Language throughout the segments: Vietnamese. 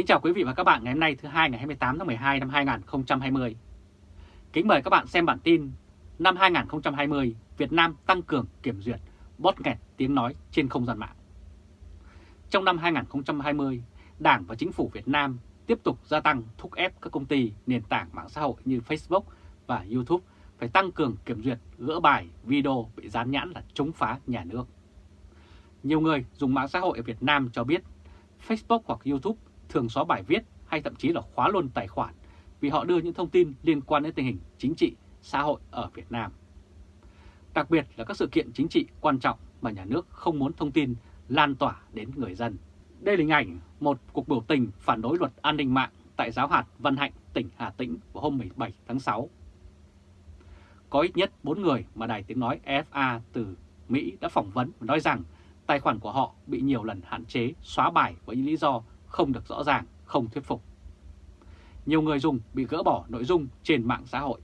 Kính chào quý vị và các bạn ngày hôm nay thứ hai ngày 28 tháng 12 năm 2020. Kính mời các bạn xem bản tin năm 2020 Việt Nam tăng cường kiểm duyệt bót nghẹt tiếng nói trên không gian mạng. Trong năm 2020, Đảng và Chính phủ Việt Nam tiếp tục gia tăng thúc ép các công ty nền tảng mạng xã hội như Facebook và YouTube phải tăng cường kiểm duyệt gỡ bài video bị dán nhãn là chống phá nhà nước. Nhiều người dùng mạng xã hội ở Việt Nam cho biết Facebook hoặc YouTube thường xóa bài viết hay thậm chí là khóa luôn tài khoản vì họ đưa những thông tin liên quan đến tình hình chính trị, xã hội ở Việt Nam. Đặc biệt là các sự kiện chính trị quan trọng mà nhà nước không muốn thông tin lan tỏa đến người dân. Đây là hình ảnh một cuộc biểu tình phản đối luật an ninh mạng tại giáo hạt Văn Hạnh, tỉnh Hà Tĩnh vào hôm 17 tháng 6. Có ít nhất 4 người mà Đài Tiếng Nói EFA từ Mỹ đã phỏng vấn và nói rằng tài khoản của họ bị nhiều lần hạn chế xóa bài với những lý do không được rõ ràng, không thuyết phục. Nhiều người dùng bị gỡ bỏ nội dung trên mạng xã hội.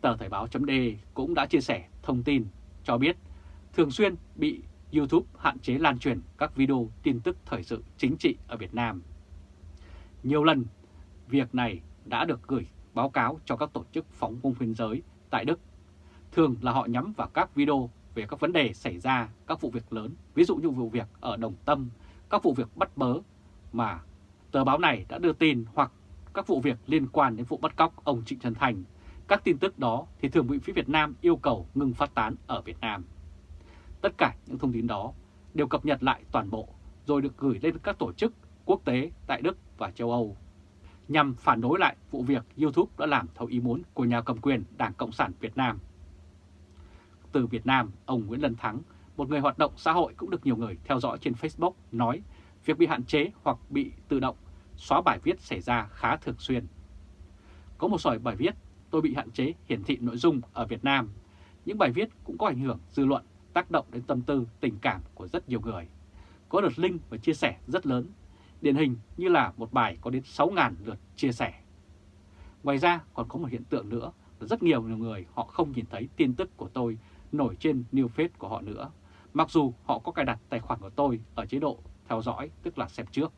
Tờ Thời báo chấm cũng đã chia sẻ thông tin cho biết thường xuyên bị YouTube hạn chế lan truyền các video tin tức thời sự chính trị ở Việt Nam. Nhiều lần, việc này đã được gửi báo cáo cho các tổ chức phóng công biên giới tại Đức. Thường là họ nhắm vào các video về các vấn đề xảy ra, các vụ việc lớn, ví dụ như vụ việc ở Đồng Tâm, các vụ việc bắt bớ mà tờ báo này đã đưa tin hoặc các vụ việc liên quan đến vụ bắt cóc ông Trịnh Trần Thành. Các tin tức đó thì thường bị phía Việt Nam yêu cầu ngừng phát tán ở Việt Nam. Tất cả những thông tin đó đều cập nhật lại toàn bộ rồi được gửi lên các tổ chức quốc tế tại Đức và châu Âu nhằm phản đối lại vụ việc YouTube đã làm theo ý muốn của nhà cầm quyền Đảng Cộng sản Việt Nam. Từ Việt Nam, ông Nguyễn Lân Thắng, một người hoạt động xã hội cũng được nhiều người theo dõi trên Facebook nói việc bị hạn chế hoặc bị tự động xóa bài viết xảy ra khá thường xuyên. Có một sỏi bài viết tôi bị hạn chế hiển thị nội dung ở Việt Nam. Những bài viết cũng có ảnh hưởng dư luận, tác động đến tâm tư, tình cảm của rất nhiều người. Có lượt link và chia sẻ rất lớn, điển hình như là một bài có đến 6.000 lượt chia sẻ. Ngoài ra còn có một hiện tượng nữa là rất nhiều người họ không nhìn thấy tin tức của tôi nổi trên new feed của họ nữa, mặc dù họ có cài đặt tài khoản của tôi ở chế độ theo dõi, tức là xem trước.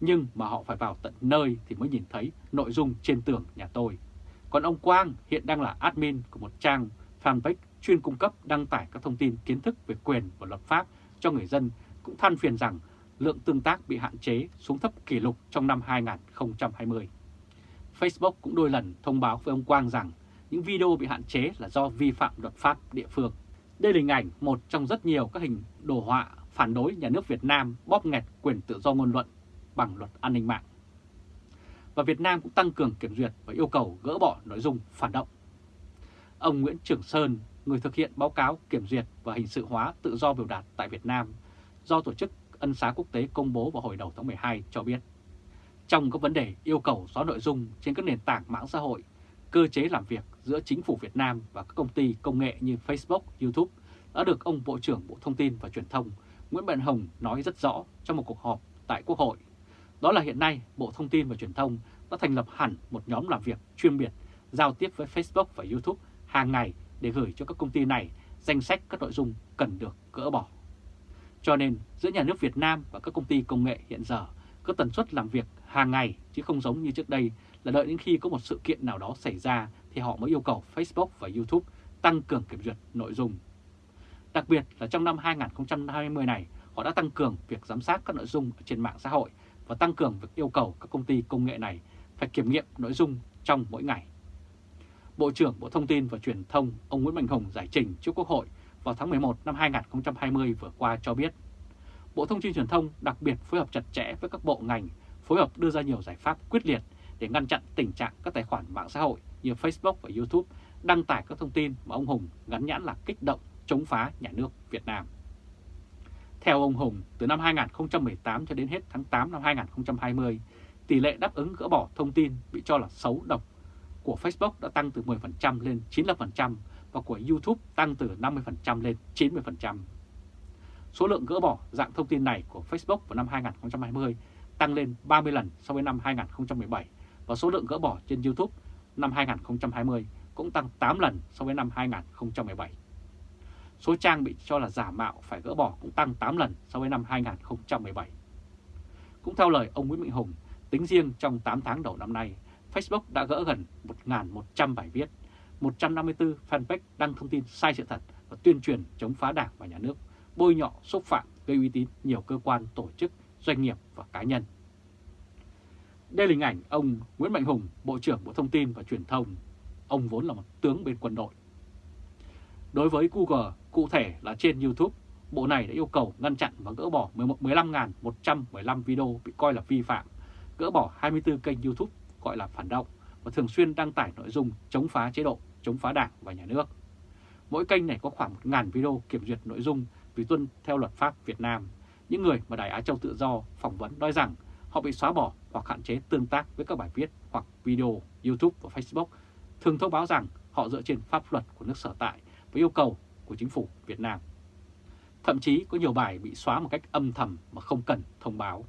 Nhưng mà họ phải vào tận nơi thì mới nhìn thấy nội dung trên tường nhà tôi. Còn ông Quang hiện đang là admin của một trang fanpage chuyên cung cấp đăng tải các thông tin kiến thức về quyền và luật pháp cho người dân cũng than phiền rằng lượng tương tác bị hạn chế xuống thấp kỷ lục trong năm 2020. Facebook cũng đôi lần thông báo với ông Quang rằng những video bị hạn chế là do vi phạm luật pháp địa phương. Đây là hình ảnh một trong rất nhiều các hình đồ họa phản đối nhà nước Việt Nam bóp nghẹt quyền tự do ngôn luận bằng luật an ninh mạng. Và Việt Nam cũng tăng cường kiểm duyệt và yêu cầu gỡ bỏ nội dung phản động. Ông Nguyễn Trường Sơn, người thực hiện báo cáo kiểm duyệt và hình sự hóa tự do biểu đạt tại Việt Nam, do Tổ chức Ân xá Quốc tế công bố vào hồi đầu tháng 12 cho biết, trong các vấn đề yêu cầu xóa nội dung trên các nền tảng mạng xã hội, cơ chế làm việc giữa chính phủ Việt Nam và các công ty công nghệ như Facebook, YouTube đã được ông Bộ trưởng Bộ Thông tin và Truyền thông Nguyễn Mạnh Hồng nói rất rõ trong một cuộc họp tại Quốc hội. Đó là hiện nay Bộ Thông tin và Truyền thông đã thành lập hẳn một nhóm làm việc chuyên biệt giao tiếp với Facebook và YouTube hàng ngày để gửi cho các công ty này danh sách các nội dung cần được gỡ bỏ. Cho nên giữa nhà nước Việt Nam và các công ty công nghệ hiện giờ có tần suất làm việc hàng ngày chứ không giống như trước đây là đợi đến khi có một sự kiện nào đó xảy ra thì họ mới yêu cầu Facebook và YouTube tăng cường kiểm duyệt nội dung. Đặc biệt là trong năm 2020 này, họ đã tăng cường việc giám sát các nội dung trên mạng xã hội và tăng cường việc yêu cầu các công ty công nghệ này phải kiểm nghiệm nội dung trong mỗi ngày. Bộ trưởng Bộ Thông tin và Truyền thông ông Nguyễn Mạnh Hùng giải trình trước Quốc hội vào tháng 11 năm 2020 vừa qua cho biết, Bộ Thông tin Truyền thông đặc biệt phối hợp chặt chẽ với các bộ ngành, phối hợp đưa ra nhiều giải pháp quyết liệt để ngăn chặn tình trạng các tài khoản mạng xã hội như Facebook và YouTube đăng tải các thông tin mà ông Hùng gắn nhãn là kích động chống phá nhà nước Việt Nam. Theo ông Hùng, từ năm 2018 cho đến hết tháng 8 năm 2020, tỷ lệ đáp ứng gỡ bỏ thông tin bị cho là xấu độc của Facebook đã tăng từ 10% lên 95% và của YouTube tăng từ 50% lên 90%. Số lượng gỡ bỏ dạng thông tin này của Facebook vào năm 2020 tăng lên 30 lần so với năm 2017 và số lượng gỡ bỏ trên YouTube năm 2020 cũng tăng 8 lần so với năm 2017. Số trang bị cho là giả mạo phải gỡ bỏ cũng tăng 8 lần so với năm 2017. Cũng theo lời ông Nguyễn Mạnh Hùng, tính riêng trong 8 tháng đầu năm nay, Facebook đã gỡ gần 1.100 bài viết, 154 fanpage đăng thông tin sai sự thật và tuyên truyền chống phá đảng và nhà nước, bôi nhọ, xúc phạm, gây uy tín nhiều cơ quan, tổ chức, doanh nghiệp và cá nhân. Đây là hình ảnh ông Nguyễn Mạnh Hùng, Bộ trưởng Bộ Thông tin và Truyền thông. Ông vốn là một tướng bên quân đội. Đối với Google, cụ thể là trên YouTube, Bộ này đã yêu cầu ngăn chặn và gỡ bỏ 15.115 video bị coi là vi phạm, gỡ bỏ 24 kênh YouTube gọi là phản động và thường xuyên đăng tải nội dung chống phá chế độ, chống phá đảng và nhà nước. Mỗi kênh này có khoảng 1.000 video kiểm duyệt nội dung vì tuân theo luật pháp Việt Nam. Những người mà Đài Á Châu Tự Do phỏng vấn nói rằng họ bị xóa bỏ hoặc hạn chế tương tác với các bài viết hoặc video YouTube và Facebook, thường thông báo rằng họ dựa trên pháp luật của nước sở tại với yêu cầu của chính phủ Việt Nam. Thậm chí có nhiều bài bị xóa một cách âm thầm mà không cần thông báo.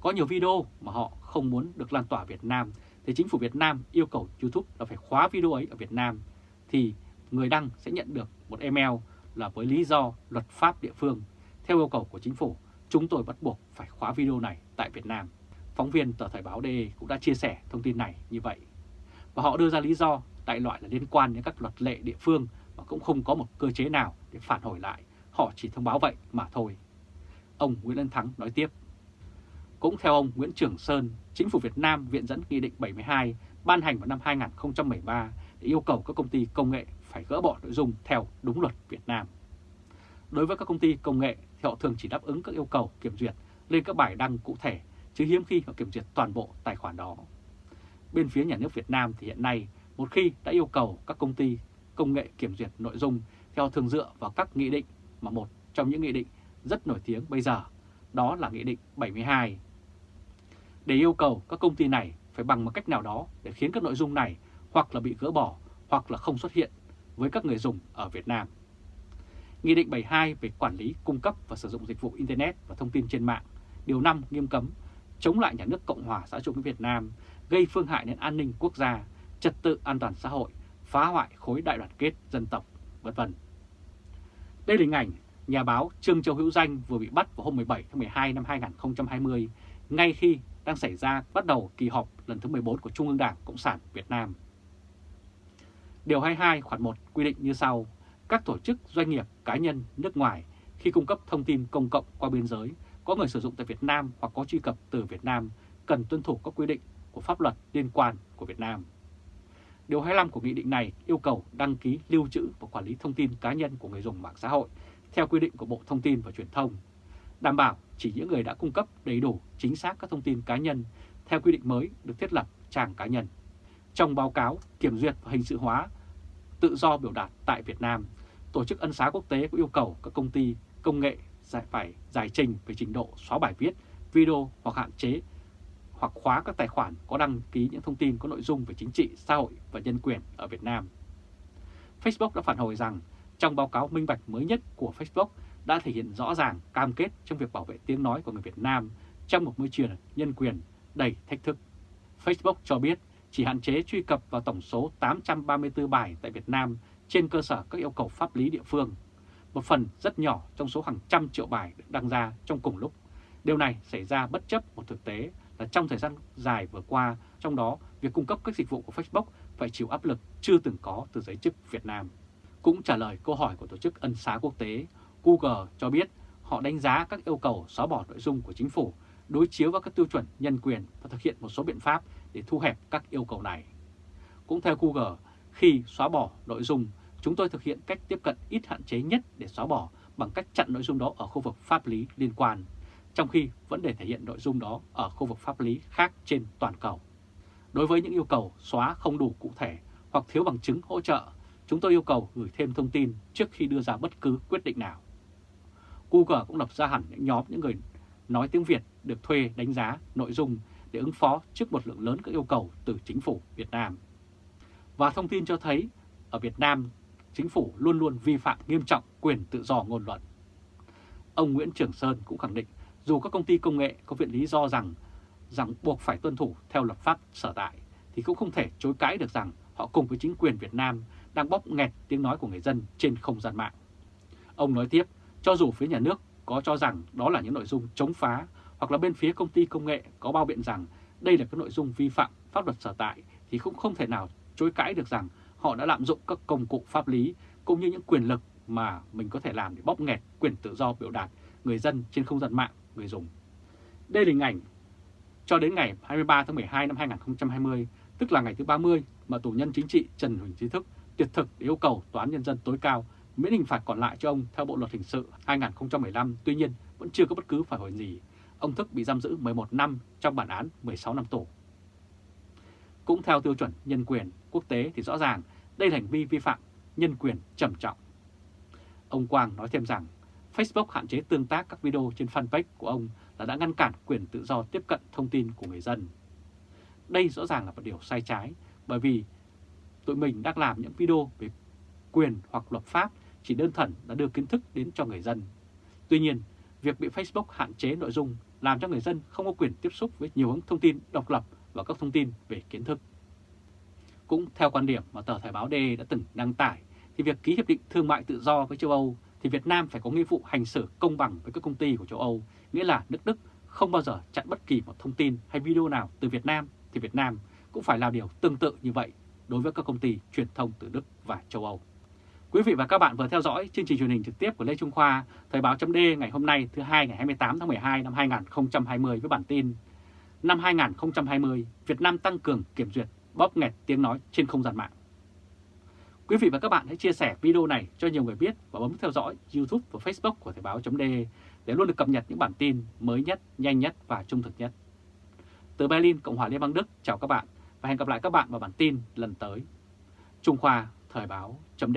Có nhiều video mà họ không muốn được lan tỏa Việt Nam thì chính phủ Việt Nam yêu cầu YouTube là phải khóa video ấy ở Việt Nam thì người đăng sẽ nhận được một email là với lý do luật pháp địa phương. Theo yêu cầu của chính phủ, chúng tôi bắt buộc phải khóa video này tại Việt Nam. Phóng viên tờ Thời báo DE cũng đã chia sẻ thông tin này như vậy. Và họ đưa ra lý do đại loại là liên quan đến các luật lệ địa phương mà cũng không có một cơ chế nào để phản hồi lại. Họ chỉ thông báo vậy mà thôi. Ông Nguyễn Lân Thắng nói tiếp. Cũng theo ông Nguyễn Trường Sơn, chính phủ Việt Nam viện dẫn Nghị định 72 ban hành vào năm 2013 để yêu cầu các công ty công nghệ phải gỡ bỏ nội dung theo đúng luật Việt Nam. Đối với các công ty công nghệ thì họ thường chỉ đáp ứng các yêu cầu kiểm duyệt lên các bài đăng cụ thể, chứ hiếm khi họ kiểm duyệt toàn bộ tài khoản đó. Bên phía nhà nước Việt Nam thì hiện nay, một khi đã yêu cầu các công ty công nghệ kiểm duyệt nội dung theo thường dựa vào các nghị định mà một trong những nghị định rất nổi tiếng bây giờ, đó là Nghị định 72. Để yêu cầu các công ty này phải bằng một cách nào đó để khiến các nội dung này hoặc là bị gỡ bỏ hoặc là không xuất hiện với các người dùng ở Việt Nam. Nghị định 72 về quản lý, cung cấp và sử dụng dịch vụ Internet và thông tin trên mạng, Điều 5 nghiêm cấm chống lại nhà nước Cộng hòa xã hội chủ nghĩa Việt Nam, gây phương hại đến an ninh quốc gia, trật tự an toàn xã hội, phá hoại khối đại đoàn kết dân tộc, vân vân. Đây là hình ảnh nhà báo Trương Châu Hữu Danh vừa bị bắt vào hôm 17 tháng 12 năm 2020, ngay khi đang xảy ra bắt đầu kỳ họp lần thứ 14 của Trung ương Đảng Cộng sản Việt Nam. Điều 22 khoản 1 quy định như sau, các tổ chức, doanh nghiệp, cá nhân nước ngoài khi cung cấp thông tin công cộng qua biên giới có người sử dụng tại Việt Nam hoặc có truy cập từ Việt Nam cần tuân thủ các quy định của pháp luật liên quan của Việt Nam. Điều 25 của nghị định này yêu cầu đăng ký lưu trữ và quản lý thông tin cá nhân của người dùng mạng xã hội theo quy định của Bộ Thông tin và Truyền thông, đảm bảo chỉ những người đã cung cấp đầy đủ chính xác các thông tin cá nhân theo quy định mới được thiết lập trang cá nhân. Trong báo cáo kiểm duyệt và hình sự hóa tự do biểu đạt tại Việt Nam, Tổ chức Ân xá Quốc tế cũng yêu cầu các công ty công nghệ giải phải giải trình về trình độ xóa bài viết, video hoặc hạn chế hoặc khóa các tài khoản có đăng ký những thông tin có nội dung về chính trị, xã hội và nhân quyền ở Việt Nam. Facebook đã phản hồi rằng trong báo cáo minh bạch mới nhất của Facebook đã thể hiện rõ ràng cam kết trong việc bảo vệ tiếng nói của người Việt Nam trong một môi trường nhân quyền đầy thách thức. Facebook cho biết chỉ hạn chế truy cập vào tổng số 834 bài tại Việt Nam trên cơ sở các yêu cầu pháp lý địa phương. Một phần rất nhỏ trong số hàng trăm triệu bài được đăng ra trong cùng lúc. Điều này xảy ra bất chấp một thực tế là trong thời gian dài vừa qua, trong đó việc cung cấp các dịch vụ của Facebook phải chịu áp lực chưa từng có từ giới chức Việt Nam. Cũng trả lời câu hỏi của Tổ chức Ân xá Quốc tế, Google cho biết họ đánh giá các yêu cầu xóa bỏ nội dung của chính phủ, đối chiếu với các tiêu chuẩn nhân quyền và thực hiện một số biện pháp để thu hẹp các yêu cầu này. Cũng theo Google, khi xóa bỏ nội dung, chúng tôi thực hiện cách tiếp cận ít hạn chế nhất để xóa bỏ bằng cách chặn nội dung đó ở khu vực pháp lý liên quan, trong khi vẫn để thể hiện nội dung đó ở khu vực pháp lý khác trên toàn cầu. Đối với những yêu cầu xóa không đủ cụ thể hoặc thiếu bằng chứng hỗ trợ, chúng tôi yêu cầu gửi thêm thông tin trước khi đưa ra bất cứ quyết định nào. Google cũng lập ra hẳn những nhóm những người nói tiếng Việt được thuê đánh giá nội dung để ứng phó trước một lượng lớn các yêu cầu từ chính phủ Việt Nam. Và thông tin cho thấy ở Việt Nam, chính phủ luôn luôn vi phạm nghiêm trọng quyền tự do ngôn luận. Ông Nguyễn Trường Sơn cũng khẳng định dù các công ty công nghệ có viện lý do rằng rằng buộc phải tuân thủ theo luật pháp sở tại thì cũng không thể chối cãi được rằng họ cùng với chính quyền Việt Nam đang bóp nghẹt tiếng nói của người dân trên không gian mạng. Ông nói tiếp, cho dù phía nhà nước có cho rằng đó là những nội dung chống phá hoặc là bên phía công ty công nghệ có bao biện rằng đây là các nội dung vi phạm pháp luật sở tại thì cũng không thể nào chối cãi được rằng họ đã lạm dụng các công cụ pháp lý cũng như những quyền lực mà mình có thể làm để bóp nghẹt quyền tự do biểu đạt người dân trên không gian mạng người dùng. Đây là hình ảnh cho đến ngày 23 tháng 12 năm 2020, tức là ngày thứ 30 mà tù nhân chính trị Trần Huỳnh Trí Thức tuyệt thực yêu cầu Tòa án Nhân dân tối cao miễn hình phạt còn lại cho ông theo Bộ Luật Hình sự 2015, tuy nhiên vẫn chưa có bất cứ phản hồi gì. Ông Thức bị giam giữ 11 năm trong bản án 16 năm tù. Cũng theo tiêu chuẩn nhân quyền quốc tế thì rõ ràng đây là hành vi vi phạm nhân quyền trầm trọng. Ông Quang nói thêm rằng Facebook hạn chế tương tác các video trên fanpage của ông là đã ngăn cản quyền tự do tiếp cận thông tin của người dân. Đây rõ ràng là một điều sai trái bởi vì tụi mình đang làm những video về quyền hoặc luật pháp chỉ đơn thuần đã đưa kiến thức đến cho người dân. Tuy nhiên, việc bị Facebook hạn chế nội dung làm cho người dân không có quyền tiếp xúc với nhiều hướng thông tin độc lập và các thông tin về kiến thức. Cũng theo quan điểm mà tờ Thời báo D đã từng đăng tải, thì việc ký hiệp định thương mại tự do với châu Âu thì Việt Nam phải có nghĩa vụ hành xử công bằng với các công ty của châu Âu, nghĩa là nước Đức không bao giờ chặn bất kỳ một thông tin hay video nào từ Việt Nam thì Việt Nam cũng phải làm điều tương tự như vậy đối với các công ty truyền thông từ Đức và châu Âu. Quý vị và các bạn vừa theo dõi chương trình truyền hình trực tiếp của Lê Trung Khoa, Thời báo chấm ngày hôm nay thứ hai ngày 28 tháng 12 năm 2020 với bản tin Năm 2020, Việt Nam tăng cường kiểm duyệt bóp nghẹt tiếng nói trên không gian mạng. Quý vị và các bạn hãy chia sẻ video này cho nhiều người biết và bấm theo dõi YouTube và Facebook của Thời báo chấm để luôn được cập nhật những bản tin mới nhất, nhanh nhất và trung thực nhất. Từ Berlin, Cộng hòa Liên bang Đức, chào các bạn và hẹn gặp lại các bạn vào bản tin lần tới. Trung Khoa Thời báo chấm